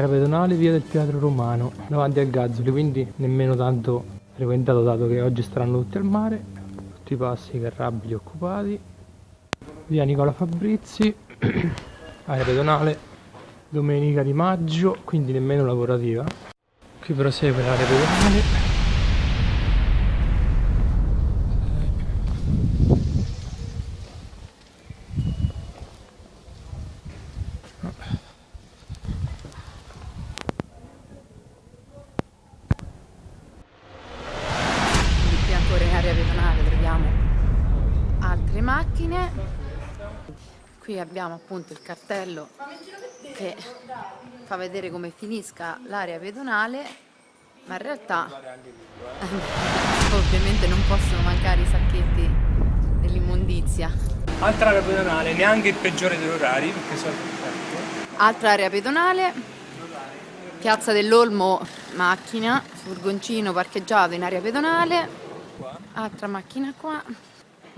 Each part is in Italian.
area pedonale via del Teatro Romano davanti al Gazzoli quindi nemmeno tanto frequentato dato che oggi staranno tutti al mare tutti i passi carrabili occupati. Via Nicola Fabrizi area pedonale domenica di maggio quindi nemmeno lavorativa. Qui prosegue l'area pedonale qui abbiamo appunto il cartello che fa vedere come finisca l'area pedonale ma in realtà ovviamente non possono mancare i sacchetti dell'immondizia. Altra area pedonale neanche il peggiore degli orari perché sono altra area pedonale piazza dell'Olmo macchina furgoncino parcheggiato in area pedonale. Altra macchina qua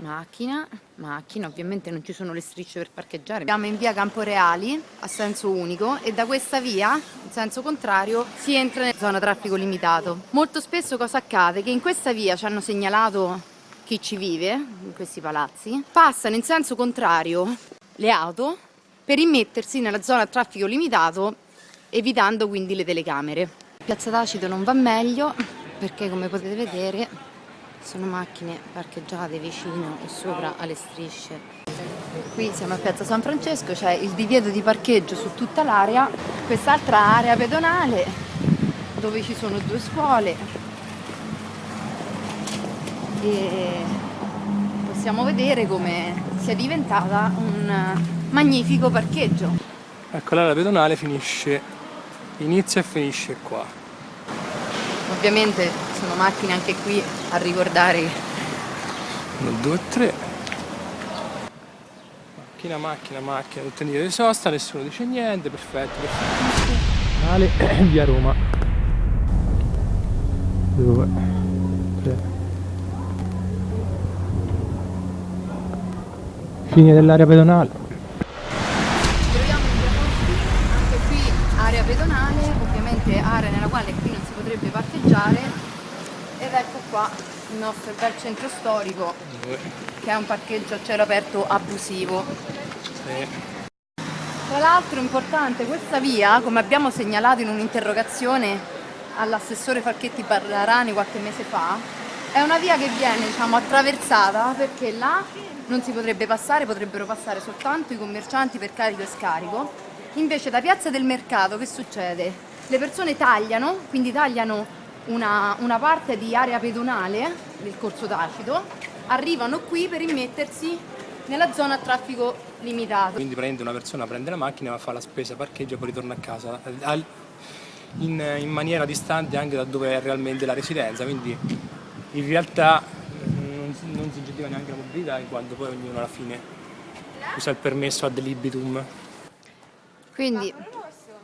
macchina, macchina, ovviamente non ci sono le strisce per parcheggiare. Siamo in via Camporeali a senso unico e da questa via, in senso contrario, si entra in zona traffico limitato. Molto spesso cosa accade? Che in questa via ci hanno segnalato chi ci vive, in questi palazzi, passano in senso contrario le auto per immettersi nella zona traffico limitato evitando quindi le telecamere. Piazza Tacito non va meglio perché come potete vedere sono macchine parcheggiate vicino e sopra alle strisce. Qui siamo a piazza San Francesco c'è il divieto di parcheggio su tutta l'area. Quest'altra area pedonale dove ci sono due scuole. E possiamo vedere come sia diventata un magnifico parcheggio. Ecco l'area pedonale finisce inizia e finisce qua. Ovviamente sono macchine anche qui a ricordare. 1, 2, 3 Macchina, macchina, macchina, tutte in di sosta, nessuno dice niente, perfetto, perfetto. Via Roma. 2 3 Fine dell'area pedonale. Troviamo anche qui area pedonale, ovviamente area nella quale qui potrebbe parcheggiare ed ecco qua il nostro bel centro storico che è un parcheggio a cielo aperto abusivo. Tra l'altro importante questa via come abbiamo segnalato in un'interrogazione all'assessore Falchetti Barrarani qualche mese fa è una via che viene diciamo attraversata perché là non si potrebbe passare, potrebbero passare soltanto i commercianti per carico e scarico. Invece da Piazza del Mercato che succede? le persone tagliano, quindi tagliano una, una parte di area pedonale del corso tacito, arrivano qui per immettersi nella zona a traffico limitato. Quindi prende una persona, prende la macchina, va a fare la spesa, parcheggia e poi ritorna a casa in, in, maniera distante anche da dove è realmente la residenza, quindi in realtà non, non si incentiva neanche la mobilità in quanto poi ognuno alla fine usa il permesso ad libitum. Quindi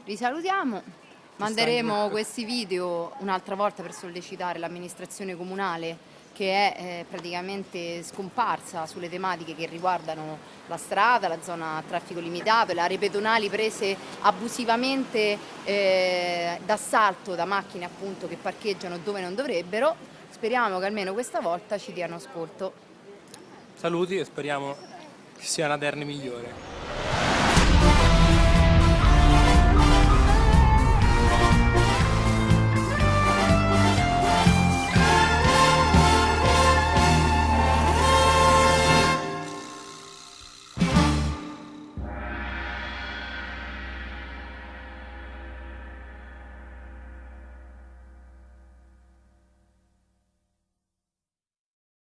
vi salutiamo. Manderemo questi video un'altra volta per sollecitare l'amministrazione comunale che è eh, praticamente scomparsa sulle tematiche che riguardano la strada, la zona a traffico limitato, le aree pedonali prese abusivamente eh, d'assalto da macchine appunto che parcheggiano dove non dovrebbero. Speriamo che almeno questa volta ci diano ascolto. Saluti e speriamo che sia una terna migliore.